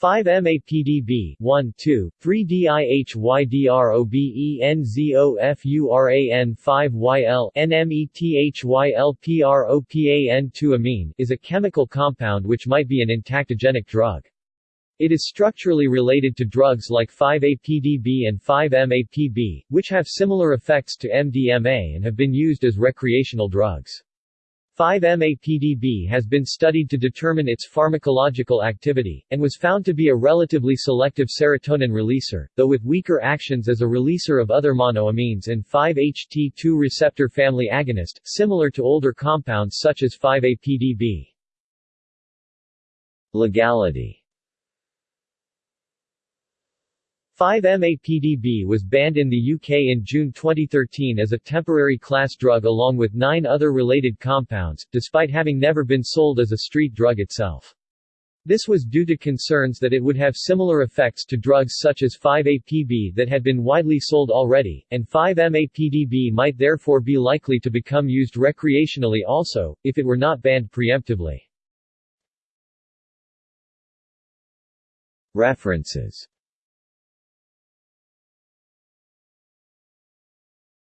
5-MAPDB 1 2 3 DIHYDROBENZOFURAN 5YL NMETHYLPROPAN 2 amine is a chemical compound which might be an entactogenic drug. It is structurally related to drugs like 5-APDB and 5-MAPB, which have similar effects to MDMA and have been used as recreational drugs. 5-MAPDB has been studied to determine its pharmacological activity, and was found to be a relatively selective serotonin releaser, though with weaker actions as a releaser of other monoamines and 5-HT2 receptor family agonist, similar to older compounds such as 5-APDB. Legality 5-MAPDB was banned in the UK in June 2013 as a temporary class drug along with nine other related compounds, despite having never been sold as a street drug itself. This was due to concerns that it would have similar effects to drugs such as 5-APB that had been widely sold already, and 5-MAPDB might therefore be likely to become used recreationally also, if it were not banned preemptively. References